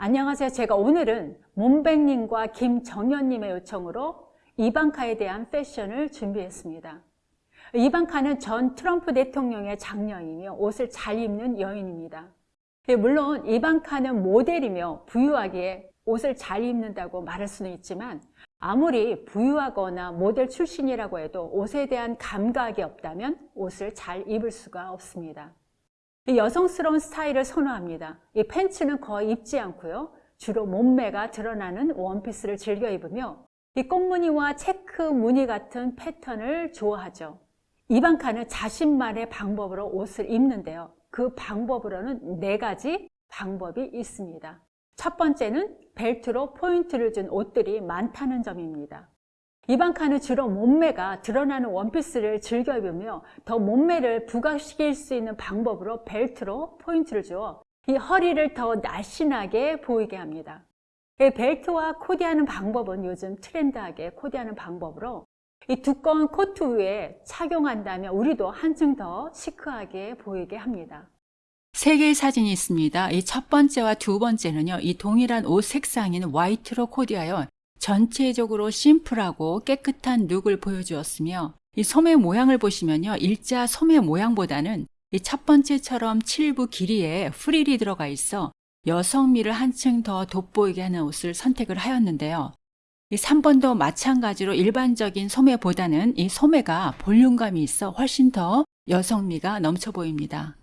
안녕하세요. 제가 오늘은 몸백님과 김정현님의 요청으로 이방카에 대한 패션을 준비했습니다. 이방카는 전 트럼프 대통령의 장녀이며 옷을 잘 입는 여인입니다. 예, 물론 이방카는 모델이며 부유하기에 옷을 잘 입는다고 말할 수는 있지만 아무리 부유하거나 모델 출신이라고 해도 옷에 대한 감각이 없다면 옷을 잘 입을 수가 없습니다. 여성스러운 스타일을 선호합니다. 이 팬츠는 거의 입지 않고요. 주로 몸매가 드러나는 원피스를 즐겨 입으며 이 꽃무늬와 체크 무늬 같은 패턴을 좋아하죠. 이방카는 자신만의 방법으로 옷을 입는데요. 그 방법으로는 네 가지 방법이 있습니다. 첫 번째는 벨트로 포인트를 준 옷들이 많다는 점입니다. 이방카는 주로 몸매가 드러나는 원피스를 즐겨 입으며 더 몸매를 부각시킬 수 있는 방법으로 벨트로 포인트를 주어 이 허리를 더 날씬하게 보이게 합니다. 이 벨트와 코디하는 방법은 요즘 트렌드하게 코디하는 방법으로 이 두꺼운 코트 위에 착용한다면 우리도 한층 더 시크하게 보이게 합니다. 세 개의 사진이 있습니다. 이 첫 번째와 두 번째는요, 이 동일한 옷 색상인 화이트로 코디하여 전체적으로 심플하고 깨끗한 룩을 보여주었으며, 이 소매 모양을 보시면요, 일자 소매 모양보다는 이 첫 번째처럼 칠부 길이에 프릴이 들어가 있어 여성미를 한층 더 돋보이게 하는 옷을 선택을 하였는데요. 이 3번도 마찬가지로 일반적인 소매보다는 이 소매가 볼륨감이 있어 훨씬 더 여성미가 넘쳐 보입니다.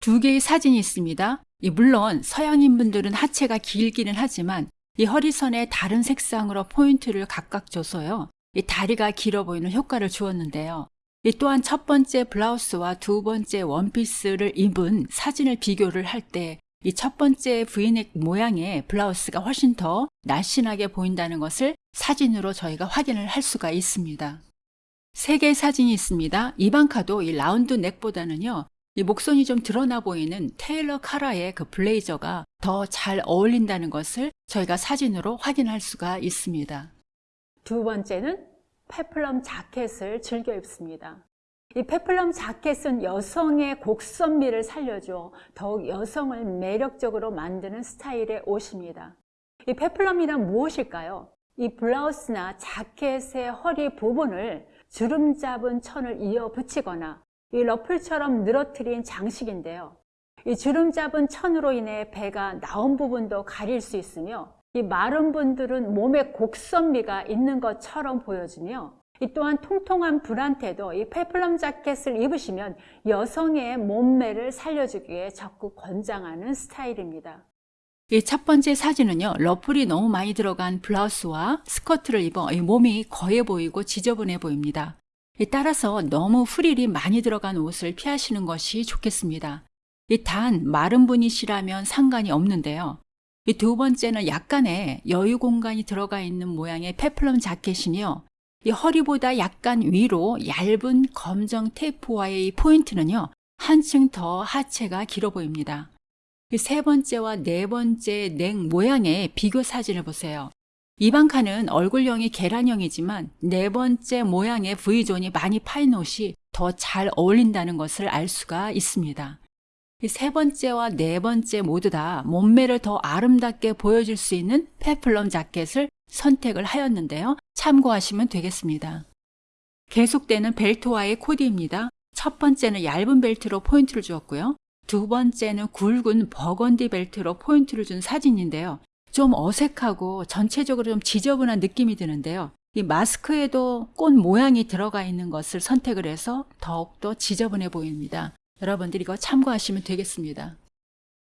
두 개의 사진이 있습니다. 물론 서양인 분들은 하체가 길기는 하지만 이 허리선에 다른 색상으로 포인트를 각각 줘서요. 이 다리가 길어 보이는 효과를 주었는데요. 이 또한 첫 번째 블라우스와 두 번째 원피스를 입은 사진을 비교를 할 때 이 첫 번째 브이넥 모양의 블라우스가 훨씬 더 날씬하게 보인다는 것을 사진으로 저희가 확인을 할 수가 있습니다. 세 개의 사진이 있습니다. 이방카도 이 라운드 넥보다는요. 이 목선이 좀 드러나 보이는 테일러 카라의 그 블레이저가 더 잘 어울린다는 것을 저희가 사진으로 확인할 수가 있습니다. 두 번째는 peplum 자켓을 즐겨 입습니다. 이 peplum 자켓은 여성의 곡선미를 살려줘 더욱 여성을 매력적으로 만드는 스타일의 옷입니다. 이 페플럼이란 무엇일까요? 이 블라우스나 자켓의 허리 부분을 주름 잡은 천을 이어 붙이거나 이 러플처럼 늘어뜨린 장식인데요. 이 주름 잡은 천으로 인해 배가 나온 부분도 가릴 수 있으며 이 마른 분들은 몸에 곡선미가 있는 것처럼 보여지며 이 또한 통통한 분한테도 이 페플럼 자켓을 입으시면 여성의 몸매를 살려주기에 적극 권장하는 스타일입니다. 이 첫 번째 사진은요, 러플이 너무 많이 들어간 블라우스와 스커트를 입어 몸이 거해 보이고 지저분해 보입니다. 따라서 너무 프릴이 많이 들어간 옷을 피하시는 것이 좋겠습니다. 단 마른 분이시라면 상관이 없는데요. 두 번째는 약간의 여유 공간이 들어가 있는 모양의 페플럼 자켓이요. 이 허리보다 약간 위로 얇은 검정 테이프와의 포인트는요. 한층 더 하체가 길어 보입니다. 세 번째와 네 번째 넥 모양의 비교 사진을 보세요. 이방카는 얼굴형이 계란형이지만 네 번째 모양의 V존이 많이 파인 옷이 더 잘 어울린다는 것을 알 수가 있습니다. 세 번째와 네 번째 모두 다 몸매를 더 아름답게 보여줄 수 있는 페플럼 자켓을 선택을 하였는데요. 참고하시면 되겠습니다. 계속되는 벨트와의 코디입니다. 첫 번째는 얇은 벨트로 포인트를 주었고요. 두 번째는 굵은 버건디 벨트로 포인트를 준 사진인데요. 좀 어색하고 전체적으로 좀 지저분한 느낌이 드는데요. 이 마스크에도 꽃 모양이 들어가 있는 것을 선택을 해서 더욱더 지저분해 보입니다. 여러분들 이거 참고하시면 되겠습니다.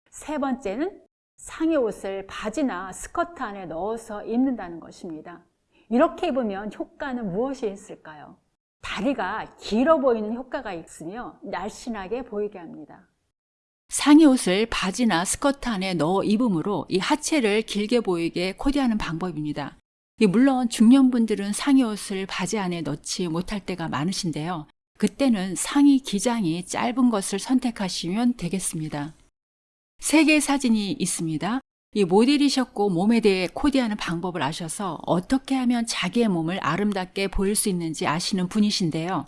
세 번째는 상의 옷을 바지나 스커트 안에 넣어서 입는다는 것입니다. 이렇게 입으면 효과는 무엇이 있을까요? 다리가 길어 보이는 효과가 있으며 날씬하게 보이게 합니다. 상의 옷을 바지나 스커트 안에 넣어 입음으로 이 하체를 길게 보이게 코디하는 방법입니다. 물론 중년분들은 상의 옷을 바지 안에 넣지 못할 때가 많으신데요. 그때는 상의 기장이 짧은 것을 선택하시면 되겠습니다. 세 개의 사진이 있습니다. 이 모델이셨고 몸에 대해 코디하는 방법을 아셔서 어떻게 하면 자기의 몸을 아름답게 보일 수 있는지 아시는 분이신데요.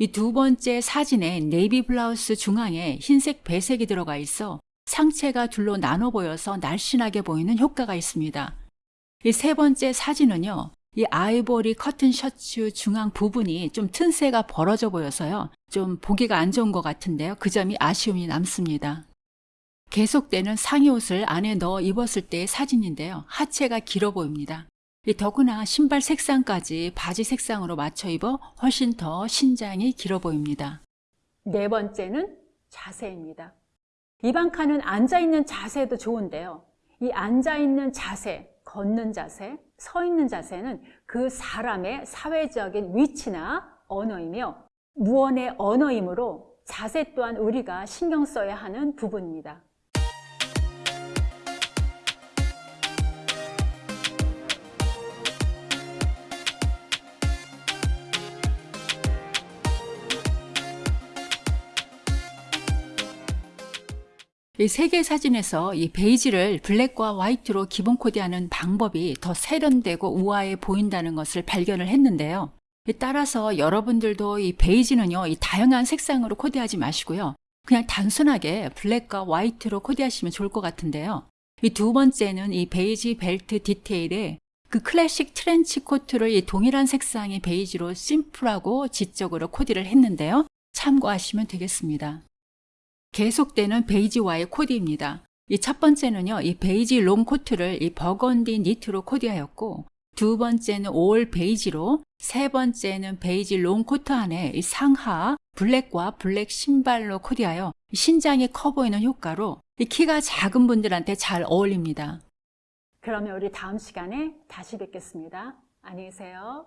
이 두 번째 사진에 네이비 블라우스 중앙에 흰색 배색이 들어가 있어 상체가 둘로 나눠 보여서 날씬하게 보이는 효과가 있습니다. 이 세 번째 사진은요. 이 아이보리 커튼 셔츠 중앙 부분이 좀 틈새가 벌어져 보여서요. 좀 보기가 안 좋은 것 같은데요. 그 점이 아쉬움이 남습니다. 계속되는 상의 옷을 안에 넣어 입었을 때의 사진인데요. 하체가 길어 보입니다. 이 더구나 신발 색상까지 바지 색상으로 맞춰 입어 훨씬 더 신장이 길어 보입니다. 네 번째는 자세입니다. 이방카는 앉아있는 자세도 좋은데요. 이 앉아있는 자세, 걷는 자세, 서 있는 자세는 그 사람의 사회적인 위치나 언어이며 무언의 언어이므로 자세 또한 우리가 신경 써야 하는 부분입니다. 이 세 개 사진에서 이 베이지를 블랙과 화이트로 기본 코디하는 방법이 더 세련되고 우아해 보인다는 것을 발견을 했는데요. 따라서 여러분들도 이 베이지는요, 이 다양한 색상으로 코디하지 마시고요. 그냥 단순하게 블랙과 화이트로 코디하시면 좋을 것 같은데요. 이 두 번째는 이 베이지 벨트 디테일에 그 클래식 트렌치 코트를 이 동일한 색상의 베이지로 심플하고 지적으로 코디를 했는데요. 참고하시면 되겠습니다. 계속되는 베이지와의 코디입니다. 이 첫 번째는요, 이 베이지 롱 코트를 이 버건디 니트로 코디하였고, 두 번째는 all 베이지로, 세 번째는 베이지 롱 코트 안에 이 상하 블랙과 블랙 신발로 코디하여 신장이 커 보이는 효과로 이 키가 작은 분들한테 잘 어울립니다. 그러면 우리 다음 시간에 다시 뵙겠습니다. 안녕히 계세요.